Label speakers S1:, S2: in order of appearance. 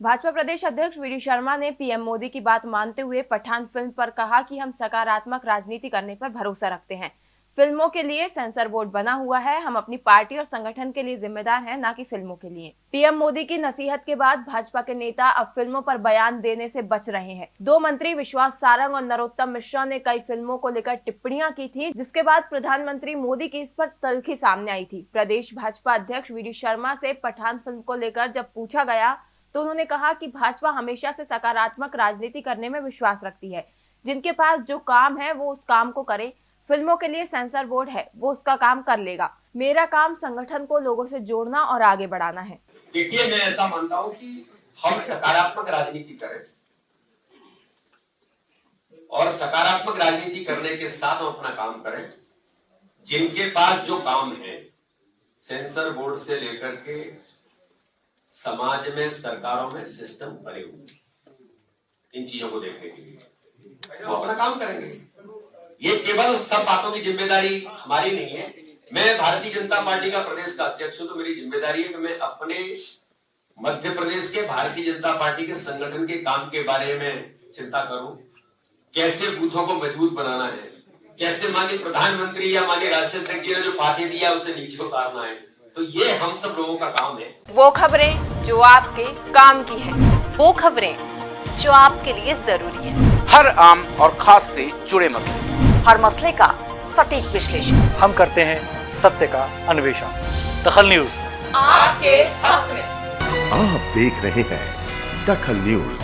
S1: भाजपा प्रदेश अध्यक्ष वी शर्मा ने पीएम मोदी की बात मानते हुए पठान फ़िल्म पर कहा कि हम सकारात्मक राजनीति करने पर भरोसा रखते हैं। फ़िल्मों के लिए सेंसर बोर्ड बना हुआ है। हम अपनी पार्टी और संगठन के लिए जिम्मेदार हैं, न कि फ़िल्मों के लिए। पीएम मोदी की नसीहत के बाद भाजपा के नेता अब फ़िल्मों पर बयान देने से बच रहे हैं। दो मंत्री विश्वास सारंग और नरोत्तम मिश्रा ने कई फ़िल्मों को लेकर टिप्पणियाँ की थी, जिसके बाद प्रधानमंत्री मोदी की इस पर तलखी सामने आई थी। प्रदेश भाजपा अध्यक्ष वी शर्मा से पठान फ़िल्म को लेकर जब पूछा गया तो उन्होंने कहा कि भाजपा हमेशा से सकारात्मक राजनीति करने में विश्वास रखती है। जिनके पास जो काम है, वो उस काम को करे। फ़िल्मों के लिए सेंसर बोर्ड है, वो उसका काम कर लेगा। मेरा काम संगठन को लोगों से जोड़ना और आगे बढ़ाना है।
S2: देखिए, मैं ऐसा मानता हूँ कि हम सकारात्मक राजनीति करें और सकारात्मक राजनीति करने के साथ हम अपना काम करें। जिनके पास जो काम है, सेंसर बोर्ड से लेकर के समाज में सरकारों में सिस्टम बने हुए इन चीज़ों को देखने के लिए। वो अपना काम करेंगे। ये केवल सब बातों की ज़िम्मेदारी हमारी नहीं है। मैं भारतीय जनता पार्टी का प्रदेश का अध्यक्ष हूँ तो मेरी ज़िम्मेदारी है कि मैं अपने मध्य प्रदेश के भारतीय जनता पार्टी के संगठन के काम के बारे में चिंता करूँ। कैसे बूथों को मज़बूत बनाना है? कैसे माननीय प्रधानमंत्री या माननीय राष्ट्रीय अध्यक्ष जी ने जो पार्टी दिया उसे नीचे उतारना है? तो ये हम सब लोगों का काम है
S1: वो खबरें जो आपके काम की है।
S3: वो खबरें जो आपके लिए ज़रूरी है।
S4: हर आम और खास से जुड़े मसले।
S3: हर मसले का सटीक विश्लेषण।
S5: हम करते हैं सत्य का अन्वेषण। दखल न्यूज़।
S3: आपके हक में।
S6: आप देख रहे हैं दखल न्यूज़।